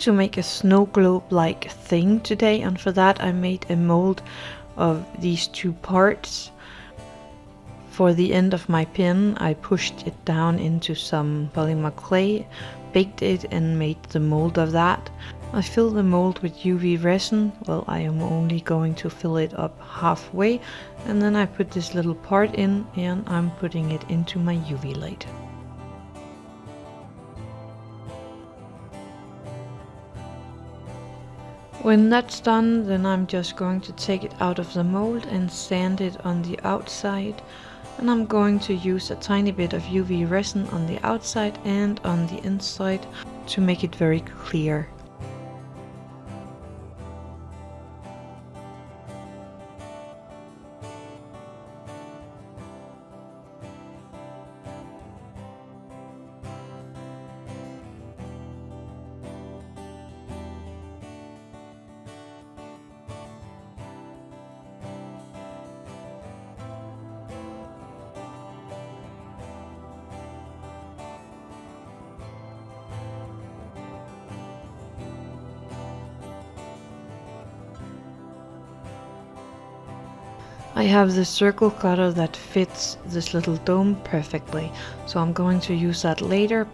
to make a snow globe like thing today and for that I made a mold of these two parts. For the end of my pin I pushed it down into some polymer clay, baked it and made the mold of that. I fill the mold with UV resin, well I am only going to fill it up halfway and then I put this little part in and I'm putting it into my UV light. When that's done, then I'm just going to take it out of the mold and sand it on the outside. And I'm going to use a tiny bit of UV resin on the outside and on the inside to make it very clear. I have the circle cutter that fits this little dome perfectly, so I'm going to use that later.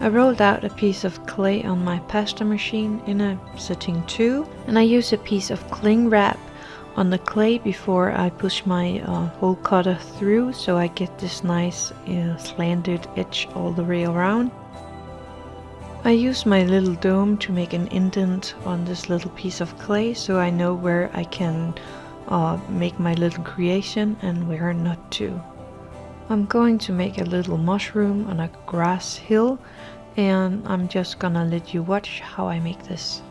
I rolled out a piece of clay on my pasta machine in a setting 2 and I use a piece of cling wrap on the clay before I push my uh, hole cutter through so I get this nice uh, slanted edge all the way around. I use my little dome to make an indent on this little piece of clay so I know where I can uh, make my little creation and where not to. I'm going to make a little mushroom on a grass hill and I'm just gonna let you watch how I make this.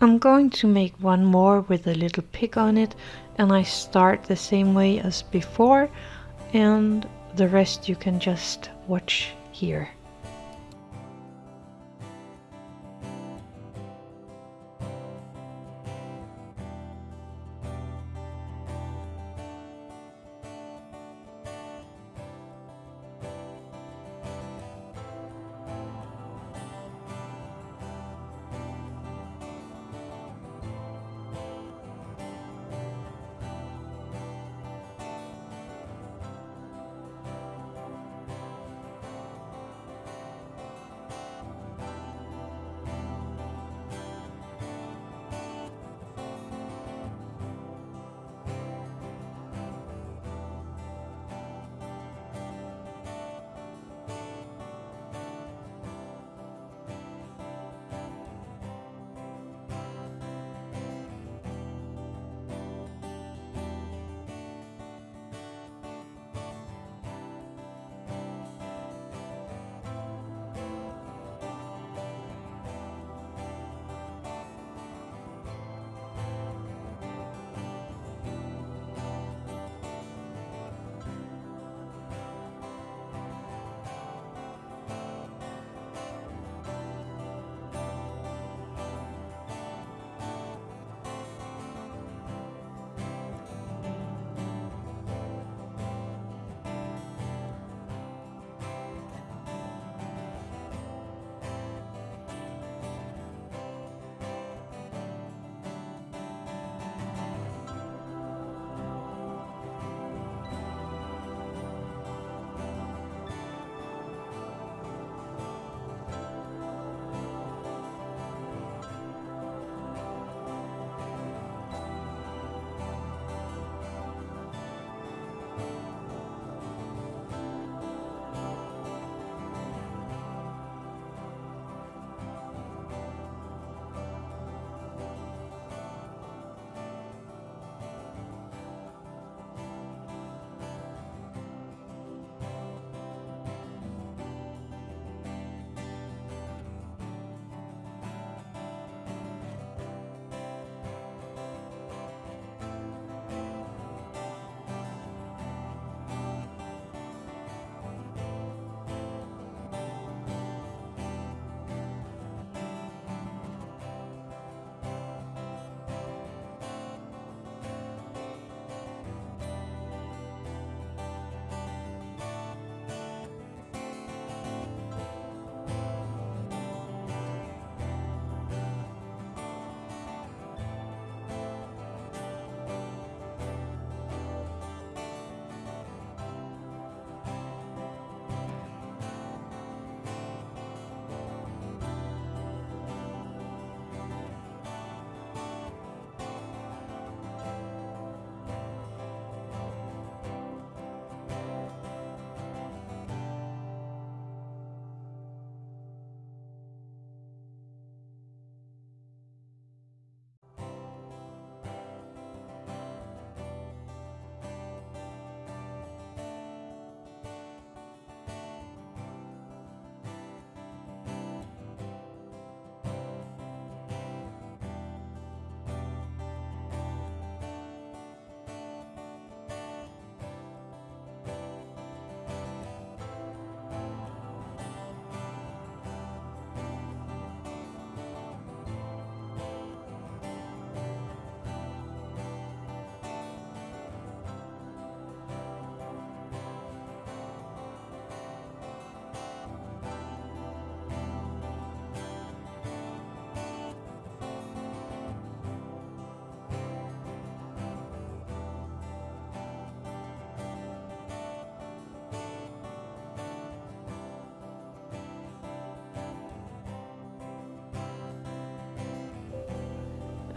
I'm going to make one more with a little pig on it and I start the same way as before and the rest you can just watch here.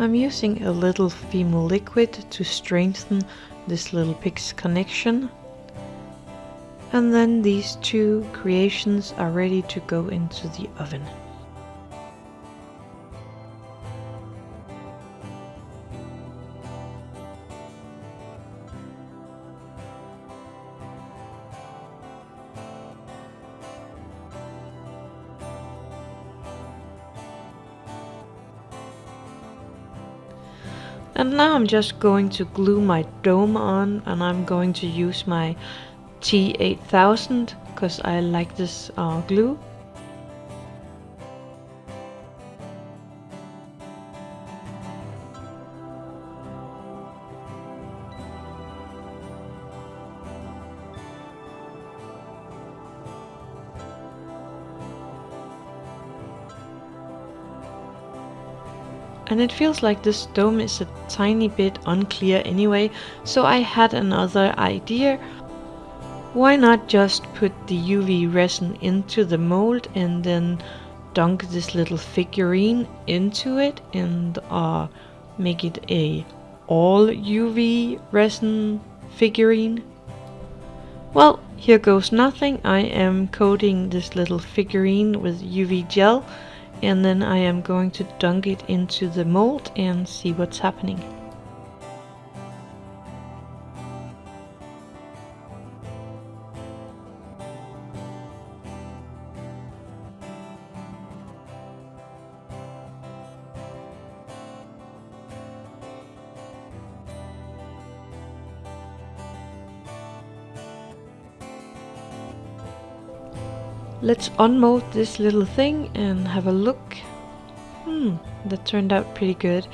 I'm using a little Fimo liquid to strengthen this little pig's connection. And then these two creations are ready to go into the oven. And now I'm just going to glue my dome on and I'm going to use my T8000 because I like this uh, glue. And it feels like this dome is a tiny bit unclear anyway, so I had another idea. Why not just put the UV resin into the mold and then dunk this little figurine into it and uh, make it a all UV resin figurine? Well, here goes nothing. I am coating this little figurine with UV gel and then I am going to dunk it into the mold and see what's happening. Let's unmold this little thing and have a look. Hmm, that turned out pretty good.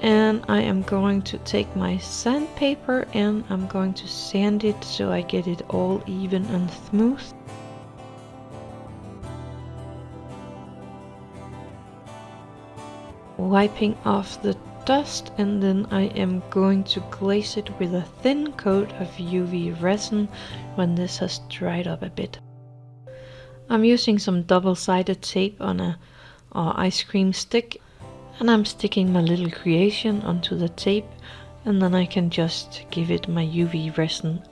And I am going to take my sandpaper and I'm going to sand it so I get it all even and smooth. Wiping off the dust and then I am going to glaze it with a thin coat of UV resin when this has dried up a bit. I'm using some double-sided tape on a ice cream stick and I'm sticking my little creation onto the tape and then I can just give it my UV resin.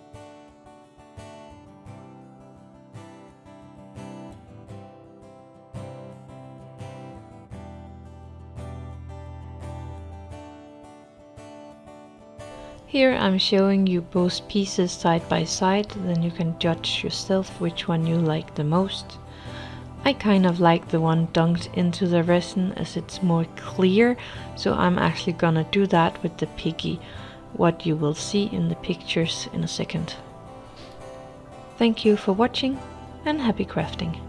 Here I'm showing you both pieces side by side, then you can judge yourself which one you like the most. I kind of like the one dunked into the resin as it's more clear, so I'm actually gonna do that with the piggy, what you will see in the pictures in a second. Thank you for watching and happy crafting!